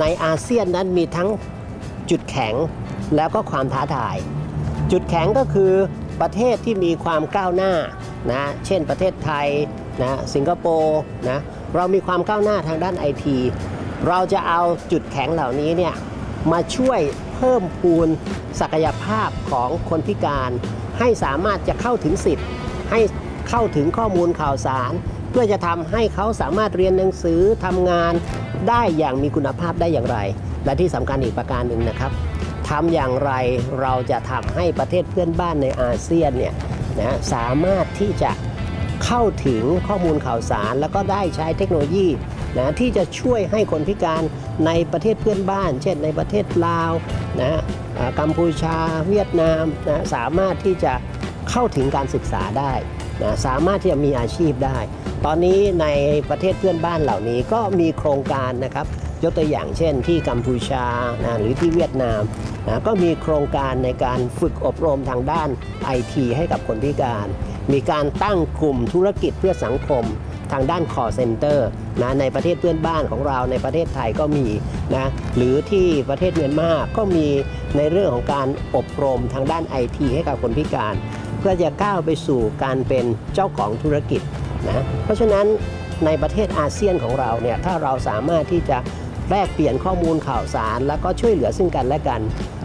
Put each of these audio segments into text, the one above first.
ในอาเซียนนั้นมีทั้งจุดแข็งแล้วก็ความท้าทาย จุดแข็งก็คือประเทศที่มีความก้าวหน้านะเช่นประเทศไทยนะสิงคโปร์นะเรามีความก้าวหน้าทางด้านไอทีเราจะเอาจุดแข็งเหล่านี้เนี่ยมาช่วยเพิ่มพูนศักยภาพของคนพิการ ให้สามารถจะเข้าถึงสิทธิ์ ให้เข้าถึงข้อมูลข่าวสาร พื่อจะทำให้เขาสามารถเรียนหนังสือทำงานได้อย่างมีคุณภาพได้อย่างไร และที่สำคัญอีกประการหนึ่งนะครับทำอย่างไรเราจะทำให้ประเทศเพื่อนบ้านในอาเซียนเนี่ยนะสามารถที่จะเข้าถึงข้อมูลข่าวสาร แล้วก็ได้ใช้เทคโนโลยีนะที่จะช่วยให้คนพิการในประเทศเพื่อนบ้าน เช่นในประเทศลาวนะกัมพูชา เวียดนามนะสามารถที่จะเข้าถึงการศึกษาได้ นะสามารถที่จะมีอาชีพได้ ตอนนี้ในประเทศเพื่อนบ้านเหล่านี้ก็มีโครงการนะครับยกตัวอย่างเช่นที่กัมพูชานะหรือที่เวียดนามนะก็มีโครงการในการฝึกอบรมทางด้านไอทีให้กับคนพิการ มีการตั้งกลุ่มธุรกิจเพื่อสังคมทางด้าน call center นะในประเทศเพื่อนบ้านของเราในประเทศไทยก็มีนะหรือที่ประเทศเมียนมาก็มีในเรื่องของการอบรมทางด้านไอทีให้กับคนพิการ เพื่อจะก้าวไปสู่การเป็นเจ้าของธุรกิจนะเพราะฉะนั้นในประเทศอาเซียนของเราเนี่ยถ้าเราสามารถที่จะแลกเปลี่ยนข้อมูลข่าวสาร แล้วก็ช่วยเหลือซึ่งกันและกัน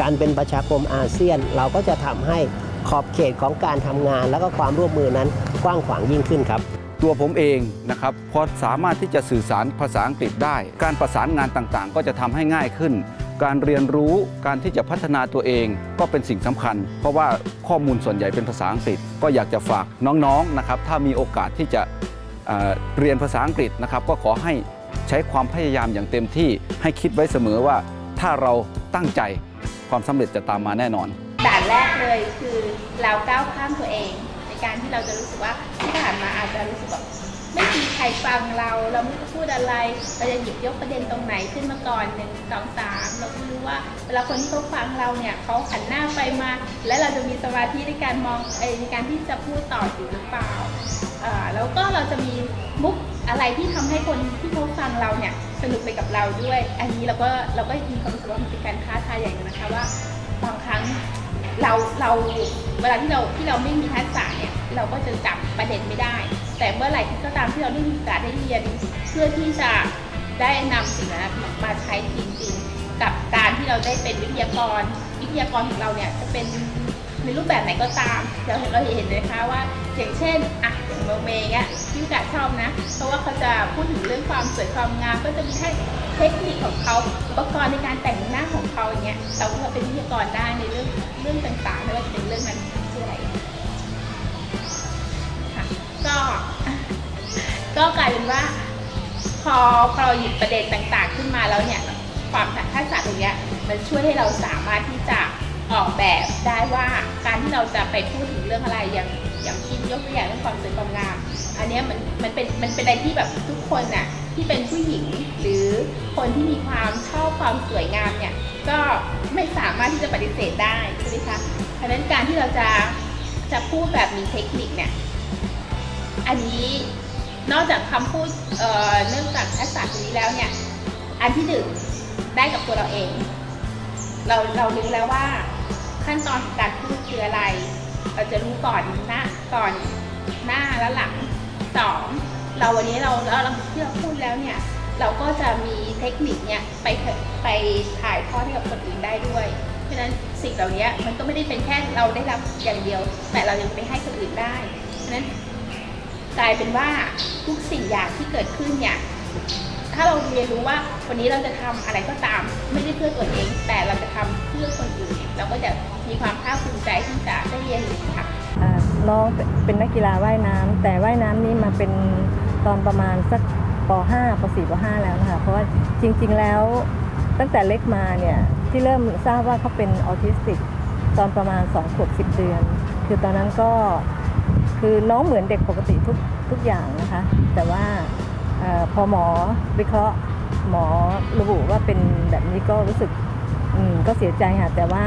การเป็นประชาคมอาเซียน เราก็จะทำให้ขอบเขตของการทำงาน แล้วก็ความร่วมมือนั้นกว้างขวางยิ่งขึ้นครับ ตัวผมเองนะครับพอสามารถที่จะสื่อสารภาษาอังกฤษได้ การประสานงานต่างๆ ก็จะทำให้ง่ายขึ้น การเรียนรู้การที่จะพัฒนาตัวเองก็เป็นสิ่งสำคัญ เพราะว่าข้อมูลส่วนใหญ่เป็นภาษาอังกฤษ ก็อยากจะฝากน้องๆนะครับถ้ามีโอกาสที่จะเเรียนภาษาอังกฤษนะครับก็ขอให้ใช้ความพยายามอย่างเต็มที่ให้คิดไว้เสมอว่า ถ้าเราตั้งใจความสำเร็จจะตามมาแน่นอนด่านแรกเลยคือเราก้าวข้ามตัวเอง ในการที่เราจะรู้สึกว่าที่ผ่านมาอาจจะรู้สึกแบบ ไม่มีใครฟังเรา เราไม่รู้พูดอะไร เราจะหยิบยกประเด็นตรงไหนขึ้นมาก่อนหนึ่งสองสามเราไม่รู้ว่าเวลาคนที่เขาฟังเราเนี่ยเขาหันหน้าไปมา และเราจะมีสมาธิในการมองในการที่จะพูดต่ออยู่หรือเปล่าแล้วก็เราจะมีมุกอะไรที่ทำให้คนที่เขาฟังเราเนี่ยสนุกไปกับเราด้วย อันนี้เราก็เราก็มีความรู้สึกว่ามันเป็นการท้าทายอย่างหนึงนะคะว่าบางครั้งเราเราเวลาที่เราที่เราไม่มีทักษะเนี่ยเราก็จะจับประเด็นไม่ได้ แต่เมื่อไหร่ก็ตามที่เราได้มีโอกาสได้เรียนเพื่อที่จะได้นำสิ่งนั้นมาใช้จริงๆ กับการที่เราได้เป็นวิทยากร วิทยากรของเราเนี่ยจะเป็นในรูปแบบไหนก็ตาม เราเห็นเราเห็นเลยนะคะว่าอย่างเช่นอะอย่างเมอร์เมย์เนี่ยพี่กาชอบนะ เพราะว่าเขาจะพูดถึงเรื่องความสวยความงามก็จะมีให้เทคนิคของเขาอุปกรณ์ในการแต่งหน้าของเขาอย่างเงี้ยเราก็เป็นวิทยากรได้ในเรื่องเรื่องต่างๆไม่ว่าจะเป็นเรื่องนั้นชื่ออะไร ก็ ก็กลายเป็นว่า พอพอเราหยิบประเด็นต่างๆ ขึ้นมาแล้วเนี่ย ความทักษะตรงเนี้ยมันช่วยให้เราสามารถที่จะออกแบบได้ว่าการที่เราจะไปพูดถึงเรื่องอะไรอย่างอย่างที่ยกตัวอย่างเรื่องความสวยความงาม อันนี้มันมันเป็นมันเป็นอะไรที่แบบทุกคนน่ะที่เป็นผู้หญิงหรือคนที่มีความชอบความสวยงามเนี่ยก็ไม่สามารถที่จะปฏิเสธได้ใช่ไหมคะเพราะฉะนั้นการที่เราจะจะพูดแบบมีเทคนิคเนี่ย อันนี้นอกจากคำพูดเเนื่องจากทักษะตรงนี้แล้วเนี่ย อันที่หนึ่งได้กับตัวเราเอง เราเรารู้แล้วว่าขั้นตอนการพูดคืออะไร เราจะรู้ก่อนหน้าก่อนหน้าและหลังสองเราวันนี้เราเราเราที่เราพูดแล้วเนี่ย เราก็จะมีเทคนิคเนี่ยไปไปถ่ายทอดให้กับคนอื่นได้ด้วย เพราะฉะนั้นสิ่งเหล่านี้มันก็ไม่ได้เป็นแค่เราได้รับอย่างเดียว แต่เรายังไปให้คนอื่นได้ เพราะฉะนั้น กลายเป็นว่าทุกสิ่งอย่างที่เกิดขึ้นเนี่ยถ้าเราเรียนรู้ว่าวันนี้เราจะทำอะไรก็ตาม ไม่ได้เพื่อตัวเอง แต่เราจะทำเพื่อคนอื่น เราก็จะมีความภาคภูมิใจที่จะได้เรียนรู้ค่ะน้องเป็นนักกีฬาว่ายน้ำแต่ว่ายน้ำนี่มาเป็นตอนประมาณสักป .5 ป .4 ป .5 แล้วนะคะเพราะว่าจริง ๆแล้วตั้งแต่เล็กมาเนี่ยที่เริ่มทราบว่าเขาเป็นออทิสติกตอนประมาณ2ขวบ10 เดือน คือตอนนั้นก็ คือน้องเหมือนเด็กปกติทุกทุกอย่างนะคะ แต่ว่าอพอหมอวิเคราะห์หมอระบุว่าเป็นแบบนี้ก็รู้สึกก็เสียใจค่ะ แต่ว่า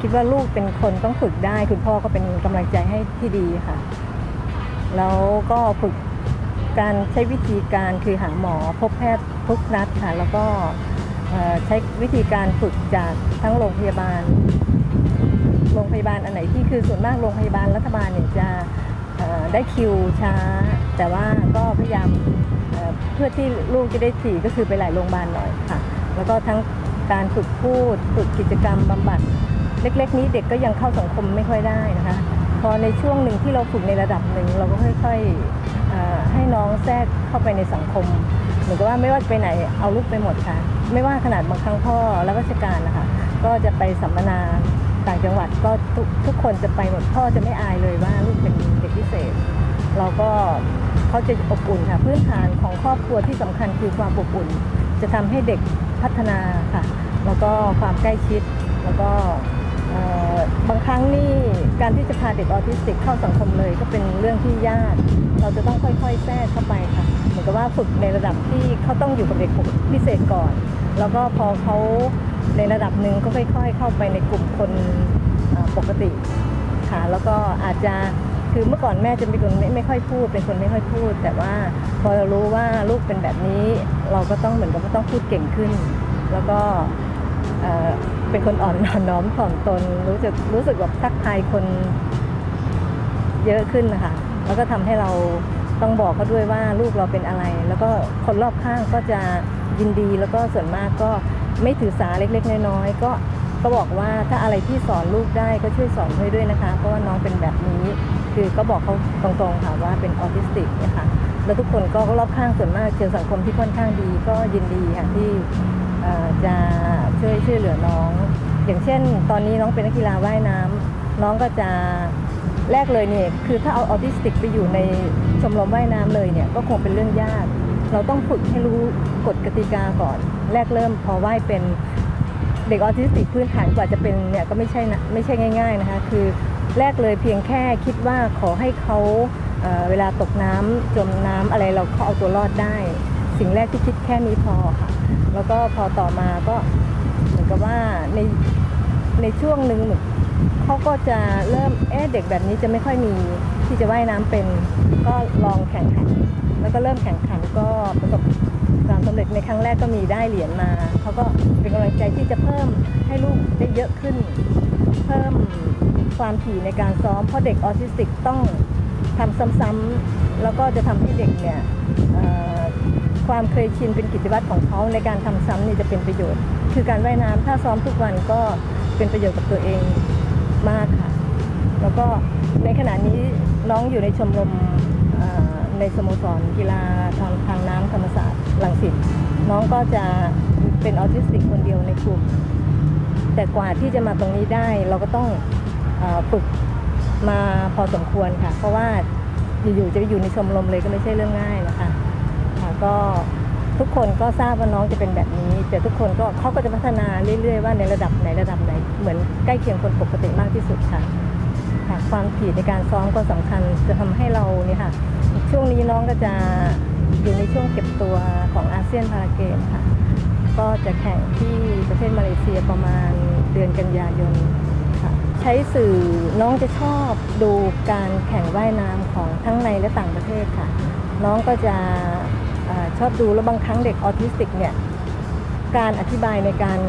คิดว่าลูกเป็นคนต้องฝึกได้ คุณพ่อก็เป็นกำลังใจให้ที่ดีค่ะ แล้วก็ฝึกการใช้วิธีการคือหาหมอพบแพทย์ทุกนัดค่ะ แล้วก็ใช้วิธีการฝึกจากทั้งโรงพยาบาล โรงพยาบาลอันไหนที่คือส่วนมากโรงพยาบาลรัฐบาลเนี่ยจะได้คิวช้า แต่ว่าก็พยายามเพื่อที่ลูกจะได้ถี่ก็คือไปหลายโรงพยาบาลหน่อยค่ะ แล้วก็ทั้งการฝึกพูดฝึกกิจกรรมบำบัด เล็ก ๆ นี้เด็กก็ยังเข้าสังคมไม่ค่อยได้นะคะ พอในช่วงหนึ่งที่เราฝึกในระดับหนึ่งเราก็ค่อยๆให้น้องแทรกเข้าไปในสังคมเหมือนกับว่าไม่ว่าจะไปไหนเอาลูกไปหมดค่ะ ไม่ว่าขนาดบางครั้งพ่อและราชการนะคะก็จะไปสัมมนา ต่างจังหวัดก็ทุกทุกคนจะไปหมดพ่อจะไม่อายเลยว่าลูกเป็นเด็กพิเศษ เราก็เขาจะอบอุ่นค่ะพื้นฐานของครอบครัวที่สำคัญคือความอบอุ่น จะทำให้เด็กพัฒนาค่ะ แล้วก็ความใกล้ชิดแล้วก็บางครั้งนี่การที่จะพาเด็กออทิสติกเข้าสังคมเลยก็เป็นเรื่องที่ยาก เราจะต้องค่อยๆแทรกเข้าไปค่ะ เหมือนกับว่าฝึกในระดับที่เขาต้องอยู่กับเด็กพิเศษก่อน แล้วก็พอเขา ในระดับหนึ่งก็ค่อยๆ เข้าไปในกลุ่มคนปกติค่ะแล้วก็อาจจะคือเมื่อก่อนแม่จะเป็นคนไม่ไม่ค่อยพูด เป็นคนไม่ค่อยพูด แต่ว่าพอเรารู้ว่าลูกเป็นแบบนี้ เราก็ต้องเหมือนกับต้องพูดเก่งขึ้น แล้วก็เอ่อเป็นคนอ่อนน้อมถ่อมตน รู้สึกรู้สึกแบบทักทายคนเยอะขึ้นนะคะแล้วก็ทำให้เราต้องบอกเขาด้วยว่าลูกเราเป็นอะไร แล้วก็คนรอบข้างก็จะยินดีแล้วก็ส่วนมากก็ ไม่ถือสาเล็กๆ น้อยๆก็ก็บอกว่าถ้าอะไรที่สอนลูกได้ก็ช่วยสอนให้ด้วยนะคะ เพราะว่าน้องเป็นแบบนี้ คือก็บอกเขาตรงๆค่ะว่าเป็นออทิสติกนะคะแล้วทุกคนก็รอบข้างส่วนมากเจอสังคมที่ค่อนข้างดีก็ยินดีค่ะที่จะช่วยช่วยเหลือน้อง อย่างเช่น ตอนนี้น้องเป็นนักกีฬาว่ายน้ำน้องก็จะแรกเลยเนี่ยคือถ้าเอาออทิสติกไปอยู่ในชมรมว่ายน้ำเลยเนี่ยก็คงเป็นเรื่องยาก เราต้องฝึกให้รู้กฎกติกาก่อน แรกเริ่มพอว่ายเป็นเด็กออทิสติกพื้นฐานกว่าจะเป็นเนี่ยก็ไม่ใช่นะไม่ใช่ง่าย ๆนะคะ คือแรกเลยเพียงแค่คิดว่าขอให้เขาเเวลาตกน้ำจมน้ำอะไรเราเขาเอาตัวรอดได้ สิ่งแรกที่คิดแค่นี้พอค่ะ แล้วก็พอต่อมาก็เหมือนกับว่าในในช่วงหนึ่งเหมือนเขาก็จะเริ่มเอ๊ะเด็กแบบนี้จะไม่ค่อยมีที่จะว่ายน้ำเป็น ก็ลองแข่งขัน แล้วก็เริ่มแข่งขันก็ประสบ ความสำเร็จในครั้งแรกก็มีได้เหรียญมาเขาก็เป็นกำลังใจที่จะเพิ่มให้ลูกได้เยอะขึ้น เพิ่มความถี่ในการซ้อมเพราะเด็กออทิสติกต้องทำซ้ำๆแล้วก็จะทำให้เด็กเนี่ยความเคยชินเป็นกิจวัตรของเขาในการทำซ้ำนี่จะเป็นประโยชน์ คือการว่ายน้ำถ้าซ้อมทุกวันก็เป็นประโยชน์กับตัวเองมากค่ะ แล้วก็ในขณะนี้น้องอยู่ในชมรมในสโมสรกีฬาทางทางน้ำธรรมศาสตร์ ลังสิตน้องก็จะเป็นออทิสติกคนเดียวในกลุ่ม แต่กว่าที่จะมาตรงนี้ได้เราก็ต้องฝึกมาพอสมควรค่ะ เพราะว่าอยู่ๆจะไปอยู่ในชมรมเลยก็ไม่ใช่เรื่องง่ายนะคะก็ทุกคนก็ทราบว่าน้องจะเป็นแบบนี้ แต่ทุกคนก็เขาก็จะพัฒนาเรื่อยๆว่าในระดับไหนระดับไหน เหมือนใกล้เคียงคนปกติมากที่สุดค่ะค่ะความถี่ในการซ้อมก็สำคัญจะทำให้เราเนี่ยค่ะช่วงนี้น้องก็จะ อยู่ในช่วงเก็บตัวของอาเซียนพาราเกมค่ะ ก็จะแข่งที่ประเทศมาเลเซียประมาณเดือนกันยายนค่ะ ใช้สื่อน้องจะชอบดูการแข่งว่ายน้ำของทั้งในและต่างประเทศค่ะ น้องก็จะออชอบดูแล้วบางครั้งเด็กออทิสติกเนี่ยการอธิบายในการ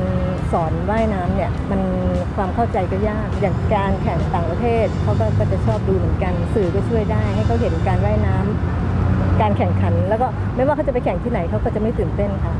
สอนว่ายน้ำเนี่ยมันความเข้าใจก็ยาก อย่างการแข่งต่างประเทศเขาก็ก็จะชอบดูเหมือนกัน สื่อก็ช่วยได้ให้เขาเห็นการว่ายน้ำ การแข่งขัน แล้วก็ไม่ว่าเขาจะไปแข่งที่ไหนเขาก็จะไม่ตื่นเต้นค่ะ